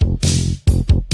どどどっ!